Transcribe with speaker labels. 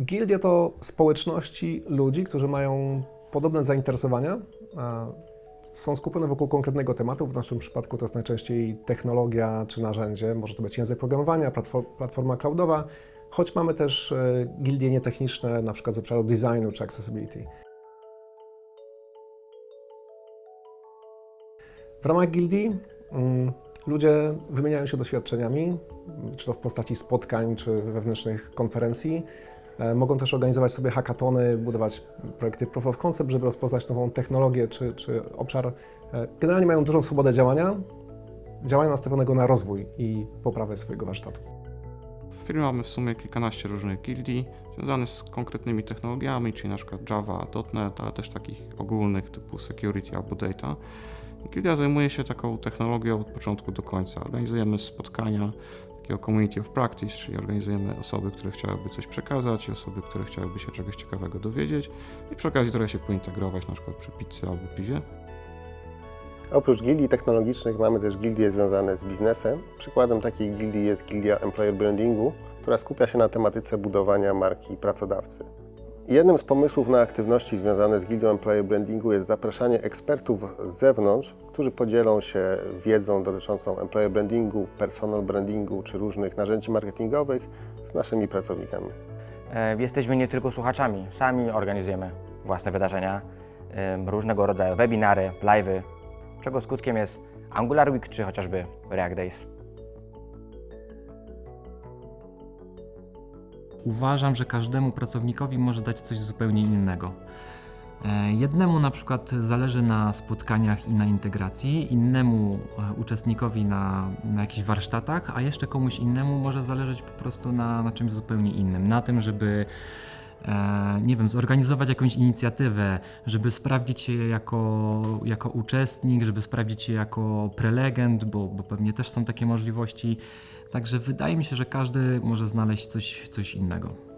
Speaker 1: Gildie to społeczności ludzi, którzy mają podobne zainteresowania, są skupione wokół konkretnego tematu. W naszym przypadku to jest najczęściej technologia czy narzędzie, może to być język programowania, platform- platforma cloudowa, choć mamy też e, gildie nietechniczne, na przykład z obszaru designu czy accessibility. W ramach gildii mm, ludzie wymieniają się doświadczeniami, czy to w postaci spotkań, czy wewnętrznych konferencji. E, Mogą też organizować sobie hackatony, budować projekty proof of concept, żeby rozpoznać nową technologię czy, czy obszar. E, Generalnie mają dużą swobodę działania, działania nastawionego na rozwój i poprawę swojego warsztatu.
Speaker 2: W firmie mamy w sumie kilkanaście różnych gildii związanych z konkretnymi technologiami, czyli na przykład Java, .NET, ale też takich ogólnych typu security albo data. Gildia zajmuje się taką technologią od początku do końca. Organizujemy spotkania takiego community of practice, czyli organizujemy osoby, które chciałyby coś przekazać i osoby, które chciałyby się czegoś ciekawego dowiedzieć i przy okazji trochę się pointegrować, na przykład przy pizzy albo piwie.
Speaker 3: Oprócz gildii technologicznych mamy też gildie związane z biznesem. Przykładem takiej gildii jest gildia Employer Brandingu, która skupia się na tematyce budowania marki pracodawcy. Jednym z pomysłów na aktywności związane z gildią Employer Brandingu jest zapraszanie ekspertów z zewnątrz, którzy podzielą się wiedzą dotyczącą employer brandingu, personal brandingu czy różnych narzędzi marketingowych z naszymi pracownikami.
Speaker 4: E, Jesteśmy nie tylko słuchaczami, sami organizujemy własne wydarzenia, różnego rodzaju webinary, live'y, czego skutkiem jest Angular Week czy chociażby React Days.
Speaker 5: Uważam, że każdemu pracownikowi może dać coś zupełnie innego. E, Jednemu na przykład zależy na spotkaniach i na integracji, innemu e, uczestnikowi na, na jakichś warsztatach, a jeszcze komuś innemu może zależeć po prostu na, na czymś zupełnie innym. Na tym, żeby nie wiem, zorganizować jakąś inicjatywę, żeby sprawdzić się jako, jako uczestnik, żeby sprawdzić się jako prelegent, bo, bo pewnie też są takie możliwości. Także wydaje mi się, że każdy może znaleźć coś, coś innego.